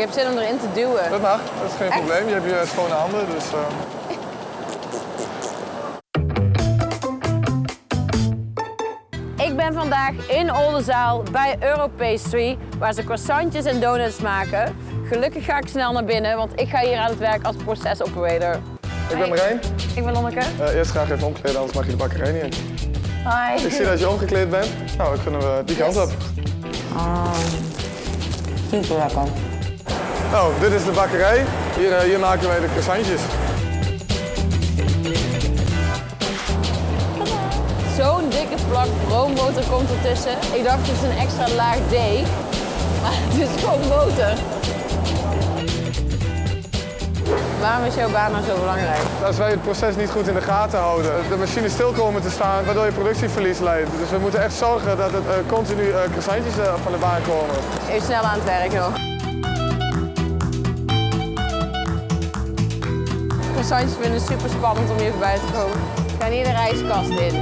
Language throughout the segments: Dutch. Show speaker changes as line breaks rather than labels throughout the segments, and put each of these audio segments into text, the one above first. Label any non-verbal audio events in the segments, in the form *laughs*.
Ik heb zin om erin te duwen.
Dat mag, dat is geen
Echt?
probleem. Je hebt je schone handen, dus... eh,
Ik ben vandaag in Oldenzaal bij Europastry, waar ze croissantjes en donuts maken. Gelukkig ga ik snel naar binnen, want ik ga hier aan het werk als procesoperator.
Ik ben Marijn.
Ik ben Lonneke.
Eh, eerst graag even omkleden, anders mag je de bakkerij niet in.
Hi.
Ik zie dat je omgekleed bent. Nou, dan kunnen we die kant op.
Super lekker.
Nou, dit is de bakkerij. Hier, eh, hier maken wij de croissantjes.
Zo'n dikke plak roomboter komt ertussen. Ik dacht het is een extra laag deeg, maar het is gewoon boter. Waarom is jouw baan nou zo belangrijk?
Als wij het proces niet goed in de gaten houden, de machines stil komen te staan, waardoor je productieverlies leidt. Dus we moeten echt zorgen dat het eh, continu eh, croissantjes van de baan komen.
Even snel aan het werk nog. Croissantjes vinden het super spannend om hier voorbij te komen. Ik ga hier de rijstkast in.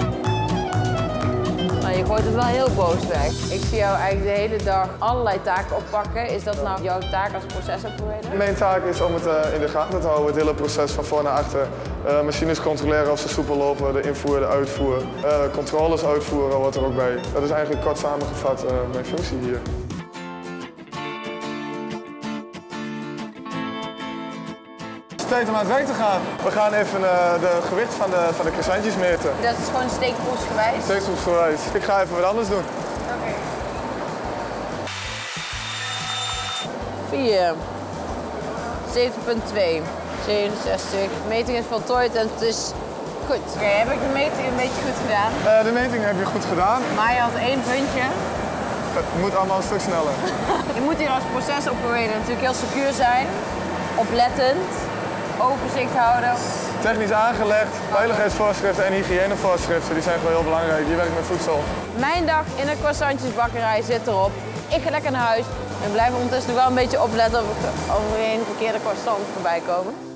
Nou, je gooit het wel heel boos weg. Ik zie jou eigenlijk de hele dag allerlei taken oppakken. Is dat nou jouw taak als procesoperator?
Mijn taak is om het eh, in de gaten te houden, het hele proces van voor naar achter. Eh, machines controleren of ze soepel lopen, de invoer, de uitvoer. Eh, controles uitvoeren hoort er ook bij. Dat is eigenlijk kort samengevat mijn functie hier. Tijd om aan het werk te gaan. We gaan even eh, de gewicht van de, van de croissantjes meten.
Dat is gewoon steekproefsgewijs.
Steekproefsgewijs. Ik ga even wat anders doen.
Oké. 4. 7,2. 67. De meting is voltooid en het is goed. Oké, heb ik de meting een beetje goed gedaan?
Eh, de meting heb je goed gedaan.
Maar je had één puntje.
Het moet allemaal een stuk sneller. *laughs*
Je moet hier als procesoperator natuurlijk heel secuur zijn. Oplettend. Overzicht houden.
Technisch aangelegd, veiligheidsvoorschriften en hygiënevoorschriften, die zijn gewoon heel belangrijk. Je werkt met voedsel.
Mijn dag in de croissantjesbakkerij zit erop. Ik ga lekker naar huis. En blijf ondertussen nog wel een beetje opletten of, er geen verkeerde croissant voorbij komen.